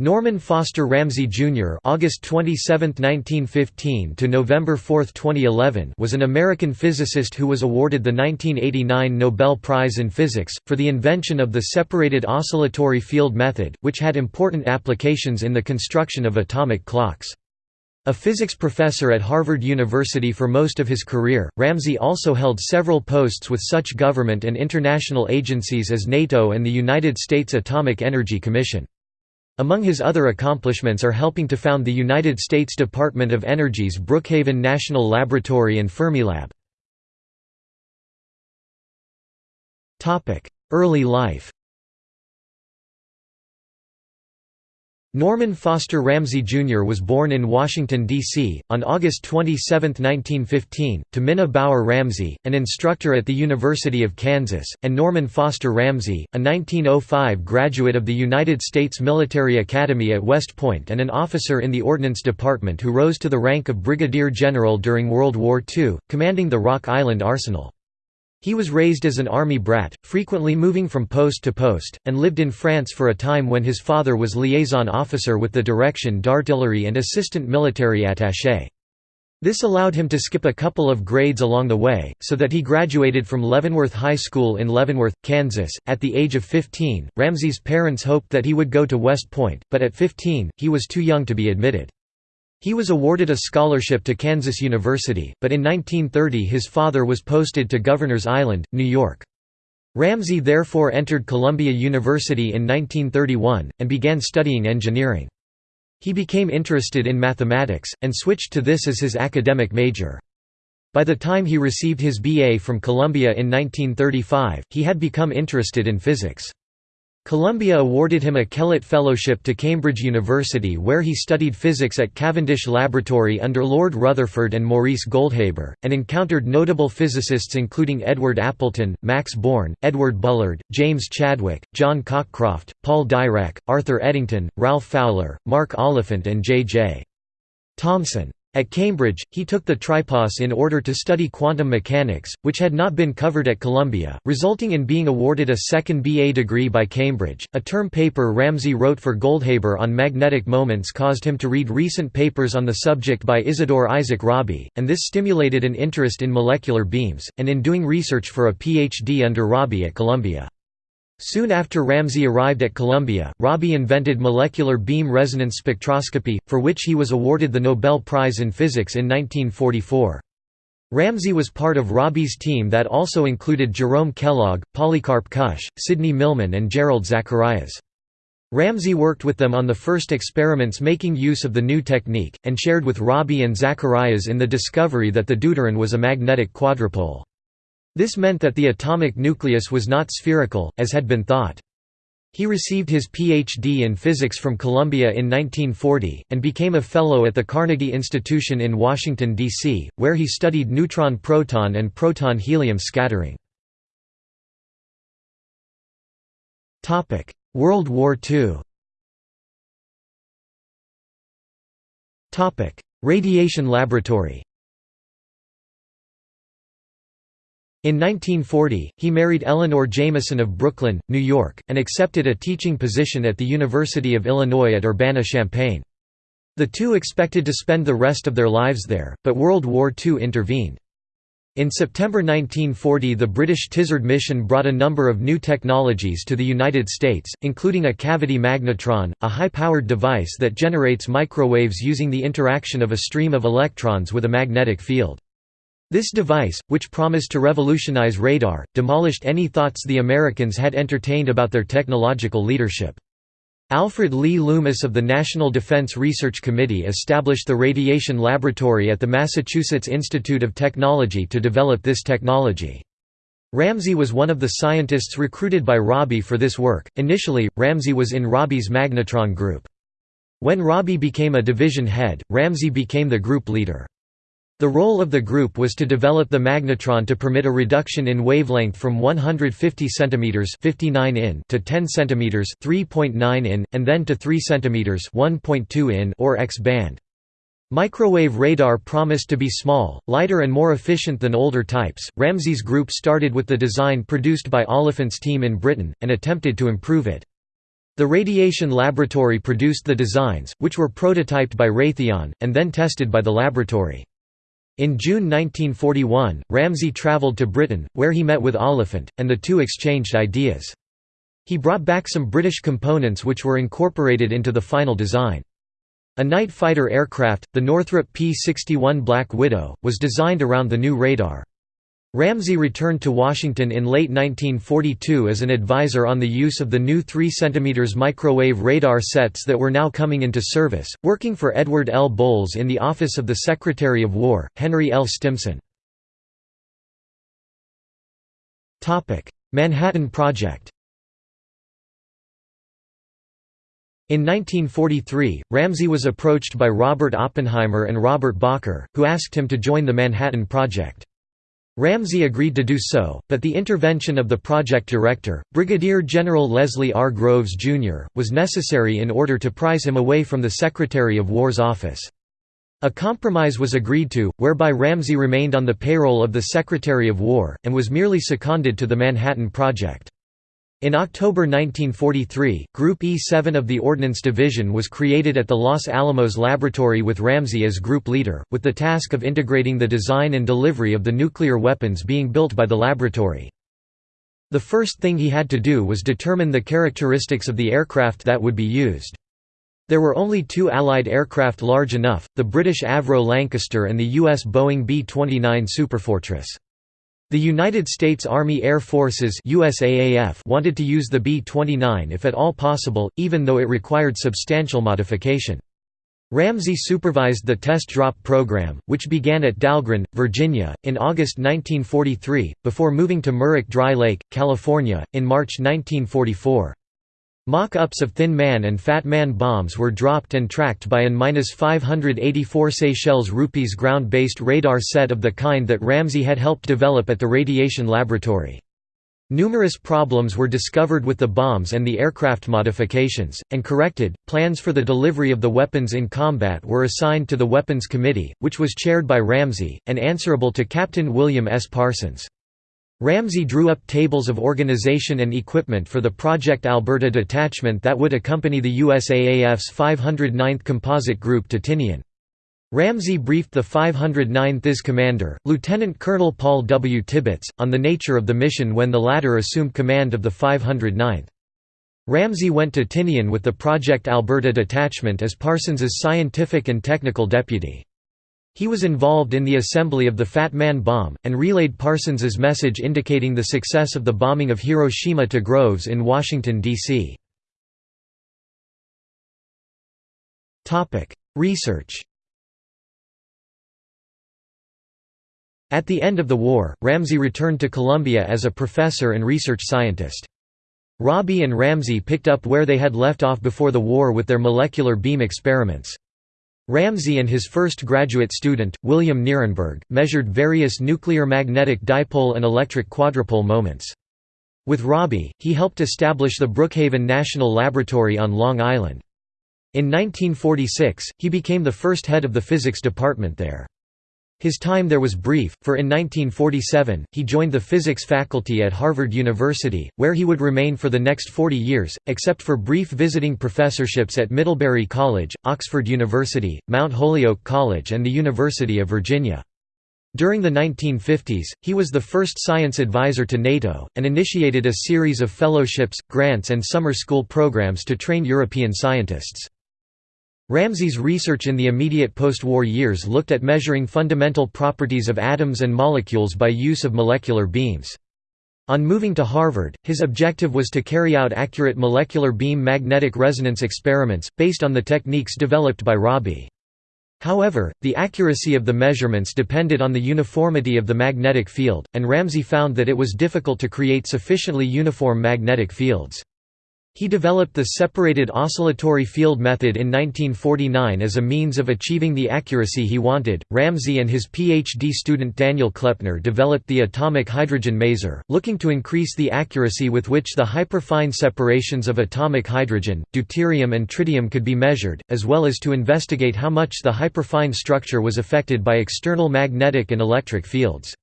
Norman Foster Ramsey Jr. (August 27, 1915 to November 4, 2011) was an American physicist who was awarded the 1989 Nobel Prize in Physics for the invention of the separated oscillatory field method, which had important applications in the construction of atomic clocks. A physics professor at Harvard University for most of his career, Ramsey also held several posts with such government and international agencies as NATO and the United States Atomic Energy Commission. Among his other accomplishments are helping to found the United States Department of Energy's Brookhaven National Laboratory and Fermilab. Early life Norman Foster Ramsey Jr. was born in Washington, D.C., on August 27, 1915, to Minna Bauer Ramsey, an instructor at the University of Kansas, and Norman Foster Ramsey, a 1905 graduate of the United States Military Academy at West Point and an officer in the Ordnance Department who rose to the rank of brigadier general during World War II, commanding the Rock Island Arsenal. He was raised as an army brat, frequently moving from post to post, and lived in France for a time when his father was liaison officer with the Direction d'Artillerie and assistant military attaché. This allowed him to skip a couple of grades along the way, so that he graduated from Leavenworth High School in Leavenworth, Kansas. At the age of 15, Ramsey's parents hoped that he would go to West Point, but at 15, he was too young to be admitted. He was awarded a scholarship to Kansas University, but in 1930 his father was posted to Governor's Island, New York. Ramsey therefore entered Columbia University in 1931, and began studying engineering. He became interested in mathematics, and switched to this as his academic major. By the time he received his BA from Columbia in 1935, he had become interested in physics. Columbia awarded him a Kellett Fellowship to Cambridge University where he studied physics at Cavendish Laboratory under Lord Rutherford and Maurice Goldhaber, and encountered notable physicists including Edward Appleton, Max Born, Edward Bullard, James Chadwick, John Cockcroft, Paul Dirac, Arthur Eddington, Ralph Fowler, Mark Oliphant and J. J. Thomson. At Cambridge, he took the tripos in order to study quantum mechanics, which had not been covered at Columbia, resulting in being awarded a second BA degree by Cambridge. A term paper Ramsey wrote for Goldhaber on magnetic moments caused him to read recent papers on the subject by Isidore Isaac Rabi, and this stimulated an interest in molecular beams, and in doing research for a PhD under Rabi at Columbia. Soon after Ramsey arrived at Columbia, Rabi invented molecular beam resonance spectroscopy, for which he was awarded the Nobel Prize in Physics in 1944. Ramsey was part of Rabi's team that also included Jerome Kellogg, Polycarp Kusch, Sidney Millman and Gerald Zacharias. Ramsey worked with them on the first experiments making use of the new technique, and shared with Rabi and Zacharias in the discovery that the deuteron was a magnetic quadrupole. This meant that the atomic nucleus was not spherical, as had been thought. He received his Ph.D. in physics from Columbia in 1940, and became a Fellow at the Carnegie Institution in Washington, D.C., where he studied neutron-proton and proton-helium scattering. World War II Radiation laboratory In 1940, he married Eleanor Jameson of Brooklyn, New York, and accepted a teaching position at the University of Illinois at Urbana-Champaign. The two expected to spend the rest of their lives there, but World War II intervened. In September 1940 the British Tizard mission brought a number of new technologies to the United States, including a cavity magnetron, a high-powered device that generates microwaves using the interaction of a stream of electrons with a magnetic field. This device, which promised to revolutionize radar, demolished any thoughts the Americans had entertained about their technological leadership. Alfred Lee Loomis of the National Defense Research Committee established the Radiation Laboratory at the Massachusetts Institute of Technology to develop this technology. Ramsey was one of the scientists recruited by Rabi for this work. Initially, Ramsey was in Rabi's magnetron group. When Rabi became a division head, Ramsey became the group leader. The role of the group was to develop the magnetron to permit a reduction in wavelength from 150 cm 59 in to 10 cm 3.9 in, and then to 3 cm 1.2 in or X-band. Microwave radar promised to be small, lighter and more efficient than older types. Ramsey's group started with the design produced by Oliphant's team in Britain, and attempted to improve it. The radiation laboratory produced the designs, which were prototyped by Raytheon, and then tested by the laboratory. In June 1941, Ramsey travelled to Britain, where he met with Oliphant, and the two exchanged ideas. He brought back some British components which were incorporated into the final design. A night fighter aircraft, the Northrop P-61 Black Widow, was designed around the new radar. Ramsey returned to Washington in late 1942 as an advisor on the use of the new 3 cm microwave radar sets that were now coming into service, working for Edward L. Bowles in the Office of the Secretary of War, Henry L. Stimson. Manhattan Project In 1943, Ramsey was approached by Robert Oppenheimer and Robert Bacher, who asked him to join the Manhattan Project. Ramsey agreed to do so, but the intervention of the project director, Brigadier General Leslie R. Groves, Jr., was necessary in order to prise him away from the Secretary of War's office. A compromise was agreed to, whereby Ramsey remained on the payroll of the Secretary of War, and was merely seconded to the Manhattan Project. In October 1943, Group E-7 of the Ordnance Division was created at the Los Alamos Laboratory with Ramsey as group leader, with the task of integrating the design and delivery of the nuclear weapons being built by the laboratory. The first thing he had to do was determine the characteristics of the aircraft that would be used. There were only two Allied aircraft large enough, the British Avro Lancaster and the US Boeing B-29 Superfortress. The United States Army Air Forces USAAF wanted to use the B-29 if at all possible, even though it required substantial modification. Ramsey supervised the test drop program, which began at Dahlgren, Virginia, in August 1943, before moving to Muroc Dry Lake, California, in March 1944. Mock-ups of Thin Man and Fat Man bombs were dropped and tracked by an 584 Seychelles rupees ground-based radar set of the kind that Ramsey had helped develop at the Radiation Laboratory. Numerous problems were discovered with the bombs and the aircraft modifications, and corrected. Plans for the delivery of the weapons in combat were assigned to the Weapons Committee, which was chaired by Ramsey, and answerable to Captain William S. Parsons. Ramsey drew up tables of organization and equipment for the Project Alberta detachment that would accompany the USAAF's 509th Composite Group to Tinian. Ramsey briefed the 509th IS commander, Lieutenant Colonel Paul W. Tibbets, on the nature of the mission when the latter assumed command of the 509th. Ramsey went to Tinian with the Project Alberta detachment as Parsons's scientific and technical deputy. He was involved in the assembly of the Fat Man bomb, and relayed Parsons's message indicating the success of the bombing of Hiroshima to Groves in Washington, D.C. Research At the end of the war, Ramsey returned to Columbia as a professor and research scientist. Rabi and Ramsey picked up where they had left off before the war with their molecular beam experiments. Ramsey and his first graduate student, William Nierenberg, measured various nuclear magnetic dipole and electric quadrupole moments. With Rabi, he helped establish the Brookhaven National Laboratory on Long Island. In 1946, he became the first head of the physics department there. His time there was brief, for in 1947, he joined the physics faculty at Harvard University, where he would remain for the next 40 years, except for brief visiting professorships at Middlebury College, Oxford University, Mount Holyoke College and the University of Virginia. During the 1950s, he was the first science advisor to NATO, and initiated a series of fellowships, grants and summer school programs to train European scientists. Ramsey's research in the immediate post-war years looked at measuring fundamental properties of atoms and molecules by use of molecular beams. On moving to Harvard, his objective was to carry out accurate molecular beam magnetic resonance experiments, based on the techniques developed by Rabi. However, the accuracy of the measurements depended on the uniformity of the magnetic field, and Ramsey found that it was difficult to create sufficiently uniform magnetic fields. He developed the separated oscillatory field method in 1949 as a means of achieving the accuracy he wanted. Ramsey and his PhD student Daniel Kleppner developed the atomic hydrogen maser, looking to increase the accuracy with which the hyperfine separations of atomic hydrogen, deuterium, and tritium could be measured, as well as to investigate how much the hyperfine structure was affected by external magnetic and electric fields.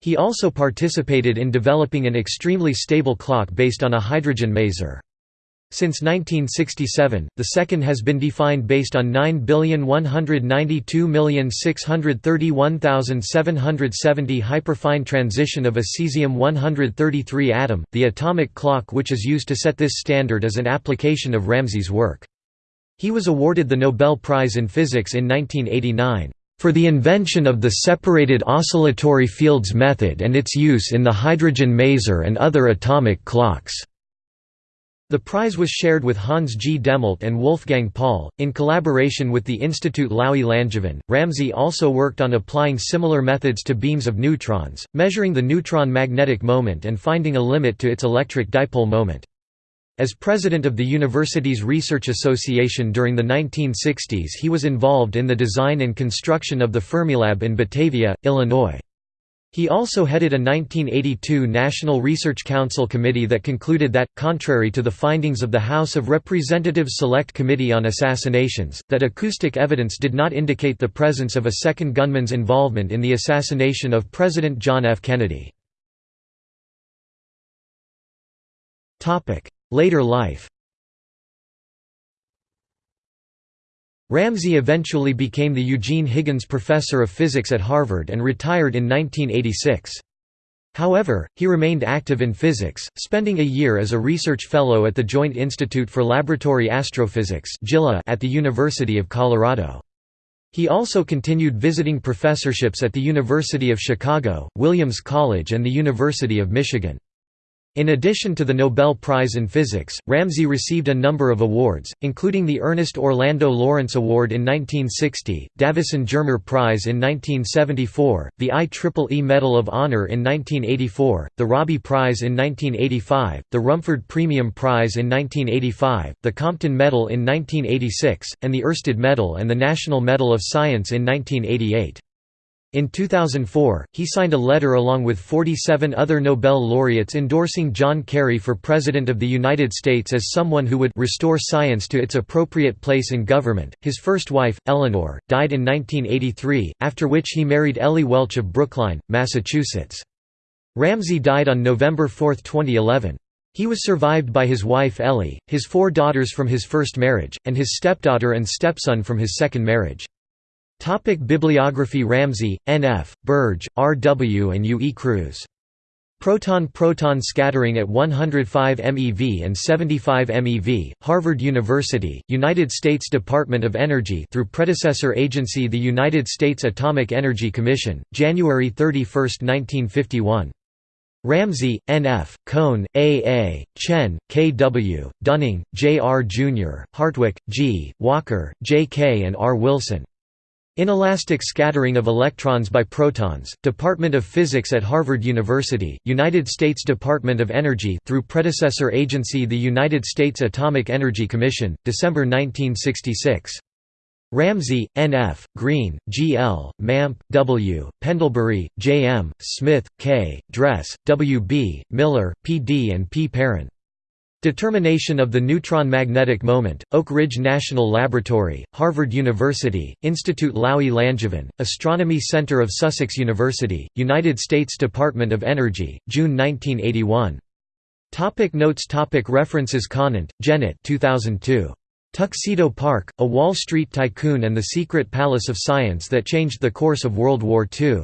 He also participated in developing an extremely stable clock based on a hydrogen maser. Since 1967, the second has been defined based on 9,192,631,770 hyperfine transition of a cesium-133 atom. The atomic clock which is used to set this standard is an application of Ramsey's work. He was awarded the Nobel Prize in Physics in 1989 for the invention of the separated oscillatory fields method and its use in the hydrogen maser and other atomic clocks. The prize was shared with Hans G. Dehmelt and Wolfgang Paul, in collaboration with the Institut Laue-Langevin. Ramsey also worked on applying similar methods to beams of neutrons, measuring the neutron magnetic moment and finding a limit to its electric dipole moment. As president of the university's research association during the 1960s he was involved in the design and construction of the Fermilab in Batavia, Illinois. He also headed a 1982 National Research Council committee that concluded that, contrary to the findings of the House of Representatives Select Committee on Assassinations, that acoustic evidence did not indicate the presence of a second gunman's involvement in the assassination of President John F. Kennedy. Later life Ramsey eventually became the Eugene Higgins Professor of Physics at Harvard and retired in 1986. However, he remained active in physics, spending a year as a research fellow at the Joint Institute for Laboratory Astrophysics at the University of Colorado. He also continued visiting professorships at the University of Chicago, Williams College and the University of Michigan. In addition to the Nobel Prize in Physics, Ramsey received a number of awards, including the Ernest Orlando Lawrence Award in 1960, Davisson Germer Prize in 1974, the IEEE Medal of Honor in 1984, the Rabi Prize in 1985, the Rumford Premium Prize in 1985, the Compton Medal in 1986, and the Oersted Medal and the National Medal of Science in 1988. In 2004, he signed a letter along with 47 other Nobel laureates endorsing John Kerry for President of the United States as someone who would restore science to its appropriate place in government. His first wife, Eleanor, died in 1983, after which he married Ellie Welch of Brookline, Massachusetts. Ramsey died on November 4, 2011. He was survived by his wife Ellie, his four daughters from his first marriage, and his stepdaughter and stepson from his second marriage. Topic Bibliography Ramsey, N.F., Burge, R.W. and U. E. Cruz. Proton-proton scattering at 105 MeV and 75 MeV, Harvard University, United States Department of Energy through predecessor agency the United States Atomic Energy Commission, January 31, 1951. Ramsey, N.F., Kohn, A.A., Chen, K.W., Dunning, J.R. Jr., Hartwick, G., Walker, J.K. and R. Wilson. Inelastic scattering of electrons by protons, Department of Physics at Harvard University, United States Department of Energy through predecessor agency the United States Atomic Energy Commission, December 1966. Ramsey, N.F., Green, G.L., Mampe, W., Pendlebury, J.M., Smith, K., Dress, W.B., Miller, P.D. and P. Perrin. Determination of the neutron magnetic moment, Oak Ridge National Laboratory, Harvard University, Institute Laue-Langevin, Astronomy Center of Sussex University, United States Department of Energy, June 1981. Topic notes topic References Conant, Janet 2002. Tuxedo Park, A Wall Street Tycoon and the Secret Palace of Science That Changed the Course of World War II.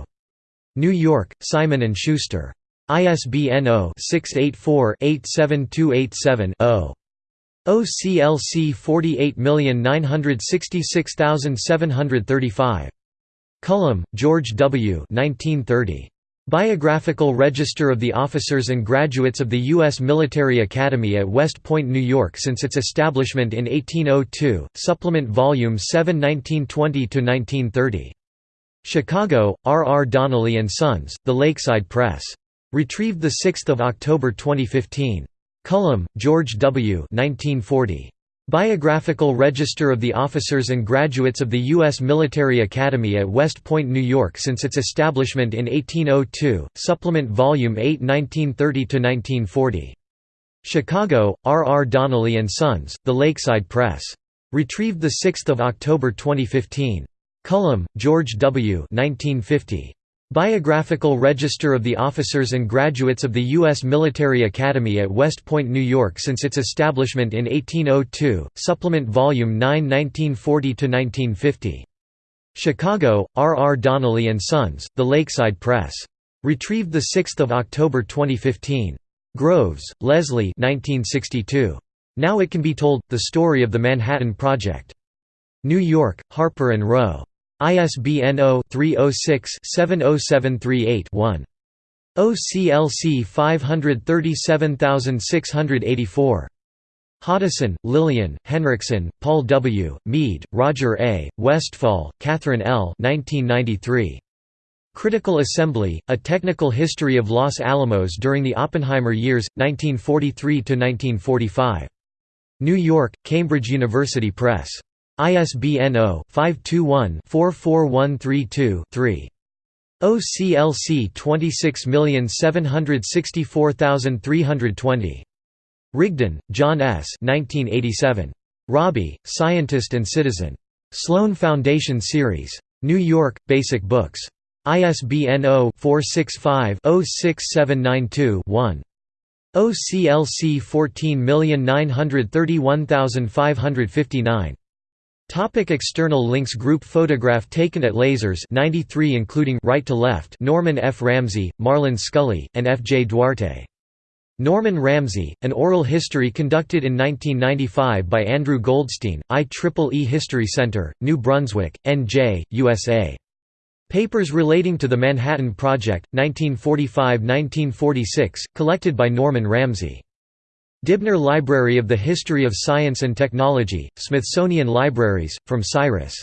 New York, Simon & Schuster. ISBN 0-684-87287-0. OCLC 48966735. Cullum, George W. 1930. Biographical Register of the Officers and Graduates of the U.S. Military Academy at West Point, New York since its establishment in 1802, Supplement Volume 7 1920–1930. Chicago, R. R. Donnelley & Sons, The Lakeside Press. Retrieved 6 October 2015. Cullum, George W. 1940. Biographical Register of the Officers and Graduates of the U.S. Military Academy at West Point, New York since its establishment in 1802, Supplement Volume 8 1930–1940. Chicago, R. R. Donnelley & Sons, The Lakeside Press. Retrieved 6 October 2015. Cullum, George W. 1950. Biographical Register of the Officers and Graduates of the U.S. Military Academy at West Point, New York since its establishment in 1802, Supplement Volume 9 1940–1950. Chicago, R. R. Donnelley & Sons, The Lakeside Press. Retrieved 6 October 2015. Groves, Leslie 1962. Now It Can Be Told, The Story of the Manhattan Project. New York, Harper & Row. ISBN 0-306-70738-1. OCLC 537684. Hoddeson, Lillian, Henriksen, Paul W., Mead, Roger A., Westfall, Catherine L. 1993. Critical Assembly, A Technical History of Los Alamos During the Oppenheimer Years, 1943–1945. New York, Cambridge University Press. ISBN 0-521-44132-3. OCLC 26764320. Rigden, John S. 1987. Rabi, Scientist and Citizen. Sloan Foundation Series. New York, Basic Books. ISBN 0-465-06792-1. OCLC 14931559. Topic external links Group photograph taken at Lasers 93 including right to left Norman F. Ramsey, Marlan Scully, and F. J. Duarte. Norman Ramsey, an oral history conducted in 1995 by Andrew Goldstein, IEEE History Center, New Brunswick, NJ, USA. Papers relating to the Manhattan Project, 1945–1946, collected by Norman Ramsey. Dibner Library of the History of Science and Technology, Smithsonian Libraries, from Cyrus